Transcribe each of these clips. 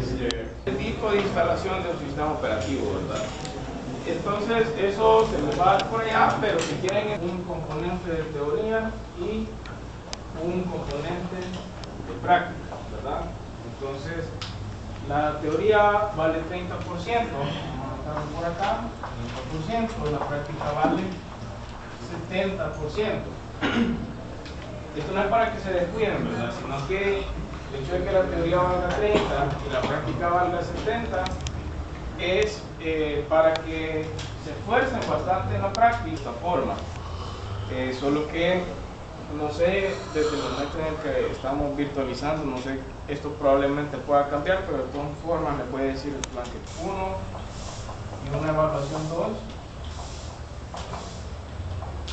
Este, el tipo de instalación de un sistema operativo, ¿verdad? Entonces, eso se les va a dar por allá, pero si quieren un componente de teoría y un componente de práctica. Entonces, la teoría vale 30%, vamos a por acá, 30%, la práctica vale 70%. Esto no es para que se descuiden, ¿verdad? Sino que el hecho de que la teoría valga 30 y la práctica valga 70 es eh, para que se esfuercen bastante en la práctica de esta forma. Eh, solo que, no sé, desde el momento en el que estamos virtualizando, no sé, esto probablemente pueda cambiar, pero de todas formas me puede decir el plan que 1 y una evaluación 2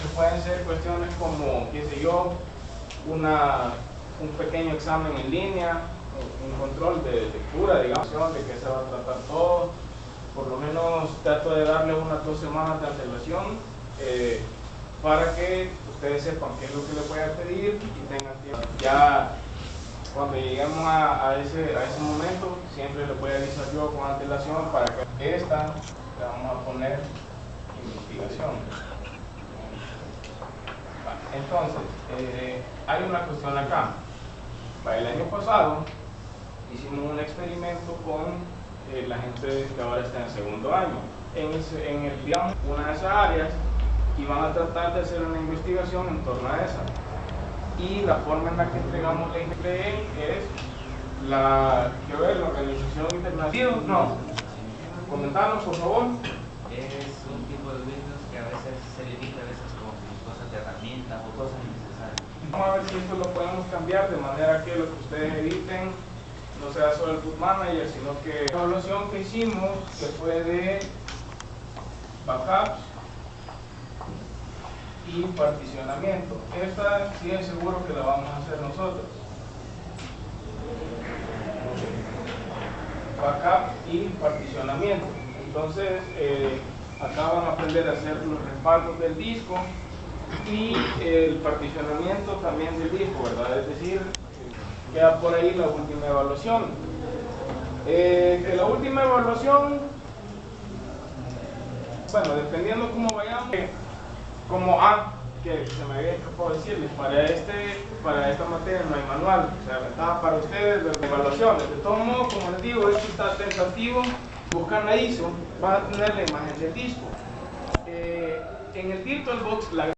que pueden ser cuestiones como, qué sé yo, una, un pequeño examen en línea, un control de lectura, digamos, de que se va a tratar todo. Por lo menos trato de darle unas dos semanas de antelación eh, para que ustedes sepan qué es lo que le a pedir y tengan tiempo. Ya cuando lleguemos a, ese, a ese momento, siempre les voy a avisar yo con antelación para que esta le vamos a poner investigación. Entonces, eh, hay una cuestión acá. El año pasado hicimos un experimento con eh, la gente que ahora está en segundo año. En, en el, digamos, una de esas áreas y van a tratar de hacer una investigación en torno a esa. Y la forma en la que entregamos la INPE es la, ver, la Organización Internacional. No, comentanos por favor. Es un tipo de virus que a veces se limita a veces con cosas de herramientas o cosas innecesarias. Vamos a ver si esto lo podemos cambiar de manera que lo que ustedes editen no sea solo el boot manager, sino que la evaluación que hicimos, que fue de backups y particionamiento. Esta sí es seguro que la vamos a hacer nosotros. Backup y particionamiento. Entonces, eh, acá van a aprender a hacer los respaldos del disco y el particionamiento también del disco, ¿verdad? Es decir, queda por ahí la última evaluación. Eh, la última evaluación, bueno, dependiendo cómo vayamos, como A, que se me había escapado decirles, para, este, para esta materia no hay manual, o sea, estaba para ustedes las evaluaciones. De todos modos, como les digo, esto está tentativo, buscan la ISO, van a tener la imagen del disco. Eh, en el VirtualBox, la